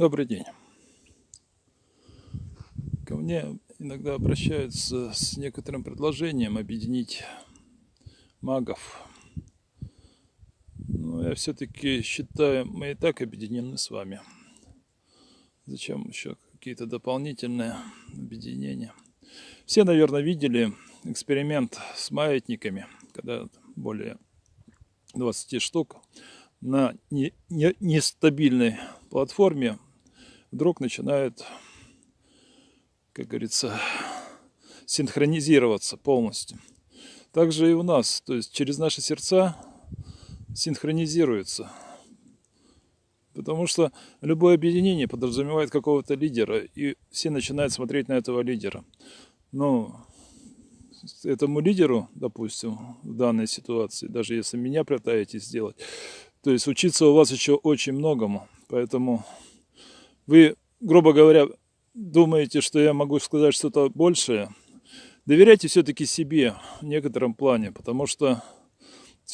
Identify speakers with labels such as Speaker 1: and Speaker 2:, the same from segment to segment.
Speaker 1: Добрый день. Ко мне иногда обращаются с некоторым предложением объединить магов. Но я все-таки считаю, мы и так объединены с вами. Зачем еще какие-то дополнительные объединения? Все, наверное, видели эксперимент с маятниками, когда более 20 штук на нестабильной платформе вдруг начинают, как говорится, синхронизироваться полностью. Также и у нас, то есть через наши сердца синхронизируется. Потому что любое объединение подразумевает какого-то лидера, и все начинают смотреть на этого лидера. Но этому лидеру, допустим, в данной ситуации, даже если меня пытаетесь сделать, то есть учиться у вас еще очень многому. Поэтому вы, грубо говоря, думаете, что я могу сказать что-то большее. Доверяйте все-таки себе в некотором плане, потому что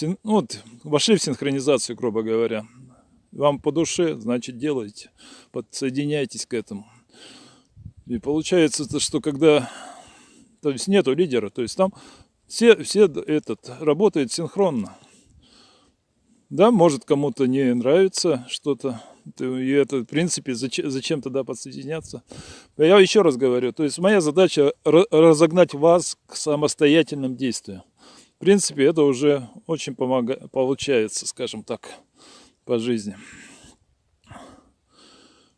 Speaker 1: ну, вот, вошли в синхронизацию, грубо говоря. Вам по душе, значит, делайте, подсоединяйтесь к этому. И получается, что когда то есть нету лидера, то есть там все, все этот работает синхронно. Да, может кому-то не нравится что-то, и это, в принципе, зачем, зачем тогда подсоединяться? Я еще раз говорю, то есть моя задача разогнать вас к самостоятельным действиям. В принципе, это уже очень помогает, получается, скажем так, по жизни.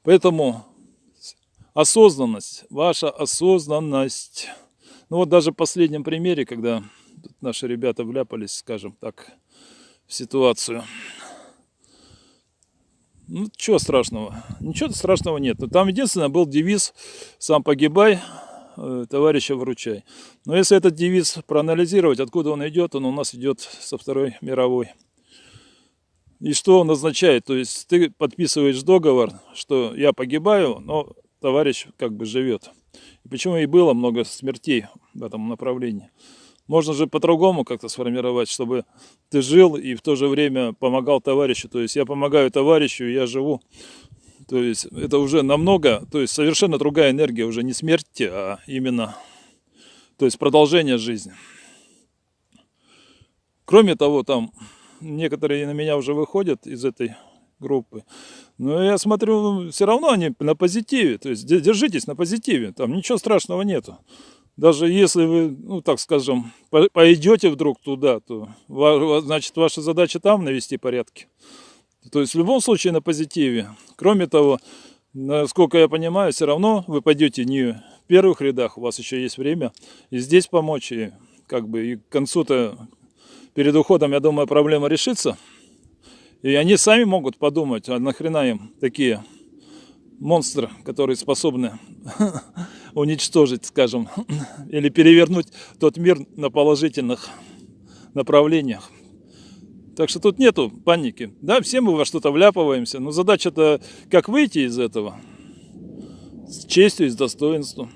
Speaker 1: Поэтому осознанность, ваша осознанность. Ну вот даже в последнем примере, когда наши ребята вляпались, скажем так, в ситуацию. Ну, чего страшного? Ничего страшного нет. Но там единственное был девиз «Сам погибай, э, товарища выручай». Но если этот девиз проанализировать, откуда он идет, он у нас идет со Второй мировой. И что он означает? То есть ты подписываешь договор, что я погибаю, но товарищ как бы живет. И почему и было много смертей в этом направлении. Можно же по-другому как-то сформировать, чтобы ты жил и в то же время помогал товарищу. То есть я помогаю товарищу, я живу. То есть это уже намного, то есть совершенно другая энергия, уже не смерти, а именно, то есть продолжение жизни. Кроме того, там некоторые на меня уже выходят из этой группы. Но я смотрю, все равно они на позитиве. То есть держитесь на позитиве, там ничего страшного нету даже если вы, ну так скажем, пойдете вдруг туда, то значит ваша задача там навести порядки. То есть в любом случае на позитиве. Кроме того, насколько я понимаю, все равно вы пойдете не в первых рядах, у вас еще есть время и здесь помочь, и как бы и к концу-то перед уходом, я думаю, проблема решится. И они сами могут подумать, а нахрена им такие монстры, которые способны уничтожить, скажем, или перевернуть тот мир на положительных направлениях. Так что тут нету паники. Да, все мы во что-то вляпываемся, но задача-то как выйти из этого с честью и с достоинством.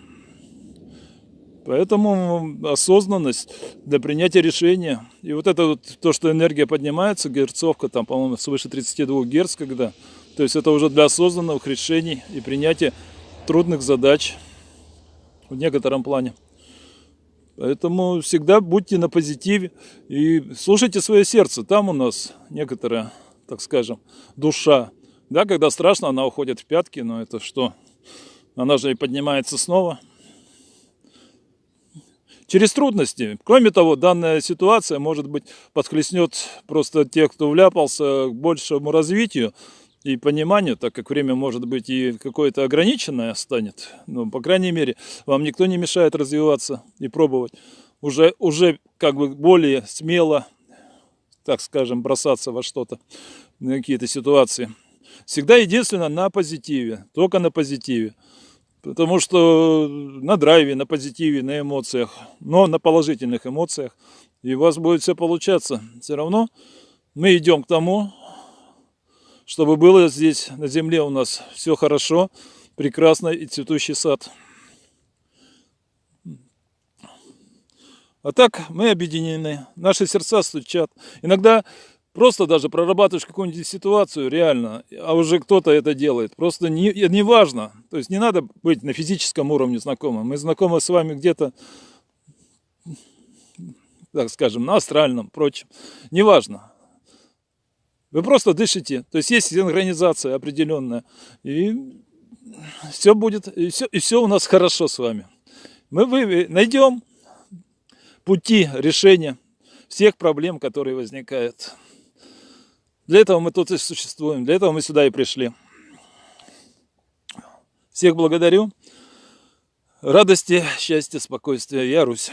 Speaker 1: Поэтому осознанность для принятия решения. И вот это вот то, что энергия поднимается, герцовка, там, по-моему, свыше 32 герц, когда. То есть это уже для осознанных решений и принятия трудных задач в некотором плане. Поэтому всегда будьте на позитиве и слушайте свое сердце. Там у нас некоторая, так скажем, душа. Да, когда страшно, она уходит в пятки, но это что? Она же и поднимается снова. Через трудности. Кроме того, данная ситуация, может быть, подхлестнет просто тех, кто вляпался к большему развитию, и пониманию, так как время может быть и какое-то ограниченное станет, но, по крайней мере, вам никто не мешает развиваться и пробовать. Уже, уже как бы более смело, так скажем, бросаться во что-то, на какие-то ситуации. Всегда единственно на позитиве, только на позитиве. Потому что на драйве, на позитиве, на эмоциях, но на положительных эмоциях. И у вас будет все получаться. Все равно мы идем к тому, чтобы было здесь на земле у нас все хорошо, прекрасно и цветущий сад. А так мы объединены, наши сердца стучат. Иногда Просто даже прорабатываешь какую-нибудь ситуацию реально, а уже кто-то это делает. Просто не, не важно. То есть не надо быть на физическом уровне знакомым. Мы знакомы с вами где-то, так скажем, на астральном, прочем. Неважно. Вы просто дышите. То есть есть синхронизация определенная. И все будет, и все, и все у нас хорошо с вами. Мы найдем пути решения всех проблем, которые возникают. Для этого мы тут и существуем, для этого мы сюда и пришли. Всех благодарю. Радости, счастья, спокойствия. Я Русь.